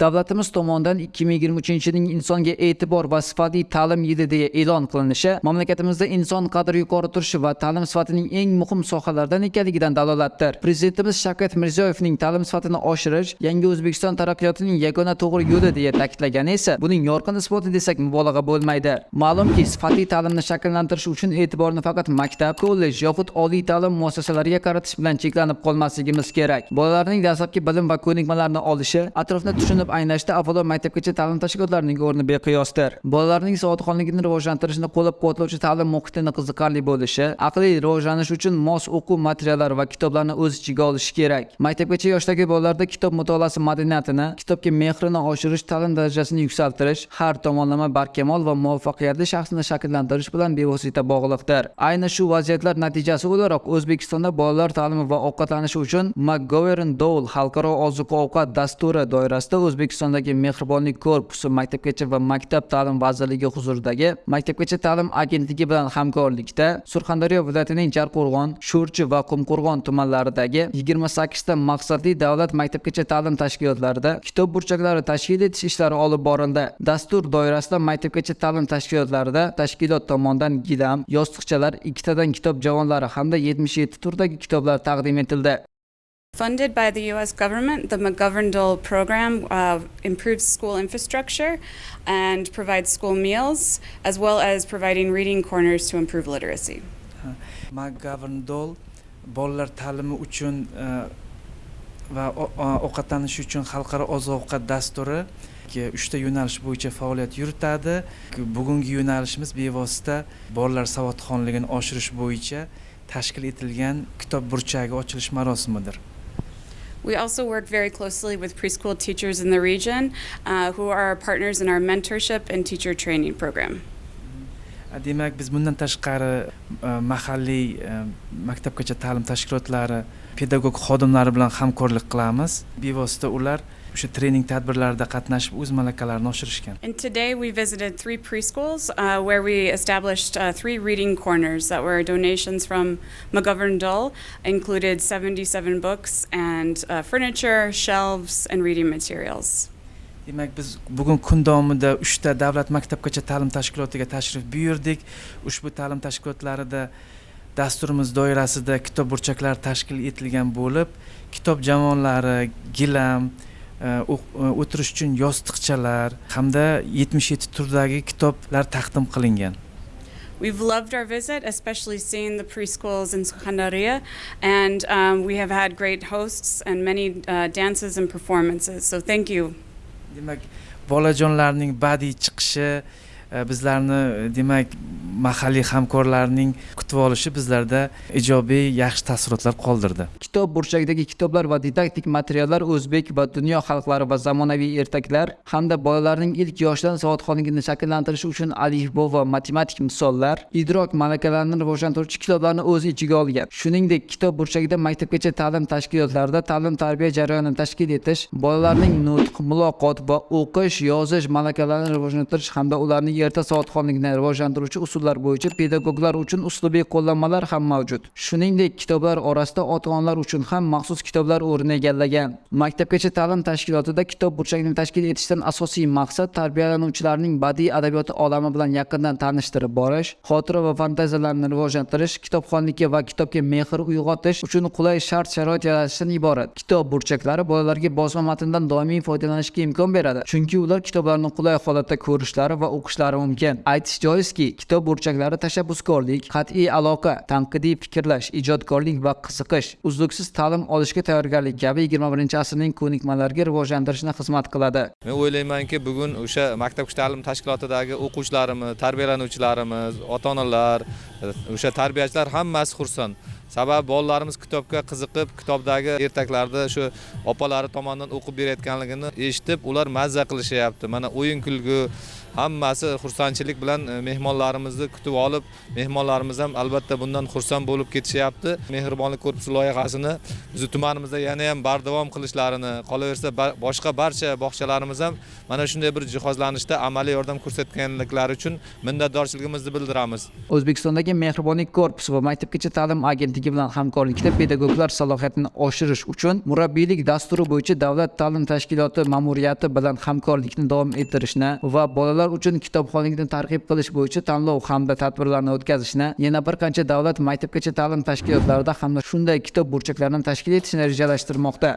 davlatimiz tomonidan 2023 yilning insonga e'tibor va sifatli ta'lim yili deya e'lon qilinishi mamlakatimizda inson qadri yuqori turishi va ta'lim sifatining eng muhim sohalaridan ekanligidan dalolatdir. Prezidentimiz shavkat mirziyoyevning ta'lim sifatini oshirish yangi o'zbekiston taraqqiyotining yagona to'g'ri yo'li deya ta'kidlagani esa buning yorqin isboti desak mubolag'a bo'lmaydi. Ma'lumki sifatli ta'limni shakllantirish uchun e'tiborni faqat maktab kollej yoxud oliy ta'lim muassasalariga qaratish bilan cheklanib qolmasligimiz kerak. Bolalarning dastlabki bilim va ko'nikmalarni olishi atrofni tushunib anglashda avvalo maktabgacha ta'lim tashkilotlarining o'rni beqiyosdir. Bolalarning savodxonligini rivojlantirishni qo'llab quvvatlovchi ta'lim muhitini qiziqarli bo'lishi aqliy rivojlanish uchun mos o'quv materiallari va kitoblarni o'z ichiga olishi kerak. Maktabgacha yoshdagi bolalarda kitob mutolaasi madaniyatini kitobga mehrini oshirish ta'lim darajasini yuksaltirish har tomonlama barkamol va muvaffaqiyatli shaxsni shakllantirish bilan bevosita bog'liqdir. Ayni shu vaziyatlar natijasi o'laroq o'zbekistonda bolalar ta'limi va ovqatlanishi uchun mcgovern dole xalqaro oziq ovqat dasturi doirasida o'zbekistondagi mehribonlik korpusi maktabgacha va maktab ta'lim vazirligi huzuridagi maktabgacha ta'lim agentligi bilan hamkorlikda surxondaryo viloyatining jarqo'rg'on sho'rchi va qumqo'rg'on tumanlaridagi yigirma sakkizta maqsadli davlat maktabgacha ta'lim tashkilotlarida kitob burchaklari tashkil etish ishlari olib borildi. Dastur doirasida maktabgacha ta'lim tashkilotlarida tashkilot tomonidan gilam yostiqchalar ikkitadan kitob javonlari hamda yetmish yetti turdagi kitoblar taqdim etildi. Funded by the U.S. government, the McGovern-Dole program uh, improves school infrastructure and provides school meals, as well as providing reading corners to improve literacy. Uh, McGovern Dole bolalar ta'limi uchun uh, va ovqatlanish uchun xalqaro oziq ovqat dasturi ki uchta yo'nalish bo'yicha faoliyat yuritadi bugungi yo'nalishimiz bevosita bolalar savodxonligini oshirish bo'yicha tashkil etilgan kitob burchagi ochilish marosimidir We also work very closely with preschool teachers in the region uh, who are our partners in our mentorship and teacher training program. Demak biz bundan tashqari e, mahalliy e, maktabgacha ta'lim tashkilotlari pedagog xodimlari bilan hamkorlik qilamiz bevosita ular o'sha trening tadbirlarida qatnashib o'z malakalarini oshirishgan And today we visited three preschools uh, where we established uh, three reading corners that were donations from McGovern Dole, included 77 books and uh, furniture, shelves, and reading materials. Demak biz bugun kun davomida uchta davlat maktabgacha ta'lim tashkilotiga tashrif buyurdik ushbu ta'lim tashkilotlarida dasturimiz doirasida kitob burchaklari tashkil etilgan bo'lib kitob javonlari gilam e, e, o'tirish uchun yostiqchalar hamda yetmish yetti turdagi kitoblar taqdim qilingan We've loved our visit, especially seeing the preschools in Sukhandaria, and um, we have had great hosts and many uh, dances and performances. So thank you. Demak bolajonlarning badiiy chiqishi Э, bizlarni э, demak mahalliy hamkorlarning kutib olishi bizlarda ijobiy yaxshi taassurotlar qoldirdi. Kitob burchagidagi kitoblar va didaktik materiallar o'zbek va dunyo xalqlari va zamonaviy ertaklar hamda bolalarning ilk yoshdan savodxonligini shakllantirish uchun alifbo va matematik misollar idrok malakalarini rivojlantiruvchi kitoblarni o'z ichiga olgan. Shuningdek kitob burchagida maktabgacha ta'lim tashkilotlarida ta'lim tarbiya jarayonini tashkil etish bolalarning nutq muloqot va o'qish yozish malakalarini rivojlantirish hamda ularning erta savodxonlikni rivojlantiruvchi usullar bo'yicha pedagoglar uchun uslubiy qo'llanmalar ham mavjud. Shuningdek kitoblar orasida ota onalar uchun ham maxsus kitoblar o'rin egallagan. Maktabgacha ta'lim tashkilotida kitob burchagini tashkil etishdan asosiy maqsad tarbiyalanuvchilarning badiiy adabiyoti olami bilan yaqindan tanishtirib borish xotira va fantaziyalarni rivojlantirish kitobxonlikka va kitobga mehr uyg'otish uchun qulay shart sharoit yaratishdan iborat. Kitob burchaklari bolalarga bosma matndan doimiy foydalanishga imkon beradi chunki ular kitoblarni qulay holatda ko'rishlari va o'qishlari mumkin. Aytish joizki kitob burchaklari tashabbuskorlik qat'iy aloqa tanqidiy fikrlash ijodkorlik va qiziqish uzluksiz ta'lim olishga tayyorgarlik kabi yigirma birinchi asrning ko'nikmalariga rivojlantirishni xizmat qiladi. Men o'ylaymanki bugun o'sha maktabgacha ta'lim tashkilotidagi o'quvchilarimiz tarbiyalanuvchilarimiz ota onalar o'sha tarbiyachilar hammasi xursand. Sababi bolalarimiz kitobga qiziqib kitobdagi ertaklarni shu opalari tomonidan o'qib berayotganligini eshitib ular mazza qilishyapti. Mana o'yin kulgu hammasi xursandchilik bilan e, mehmonlarimizni kutib olib mehmonlarimiz ham albatta bundan xursand bo'lib ketishyapti. Mehribonlik korpusi loyihasini bizni tumanimizda yana ham bardavom qilishlarini qolaversa boshqa barcha bog'chalarimiz ham mana shunday bir jihozlanishda amaliy yordam ko'rsatganliklari uchun minnatdorchiligimizni bildiramiz. O'zbekistondagi Mehribonlik korpusi va Maktabgacha ta'lim agentligi bilan hamkorlikda pedagoglar salohiyatini oshirish uchun murabbiylik dasturi bo'yicha davlat ta'lim tashkiloti ma'muriyati bilan hamkorlikni davom ettirishni va bolalar uchun kitobxonlikni targ'ib qilish bo'yicha tanlov hamda tadbirlarni o'tkazishni yana bir qancha davlat maktabgacha ta'lim tashkilotlarida hamda shunday kitob burchaklarini tashkil etishni rejalashtirmoqda.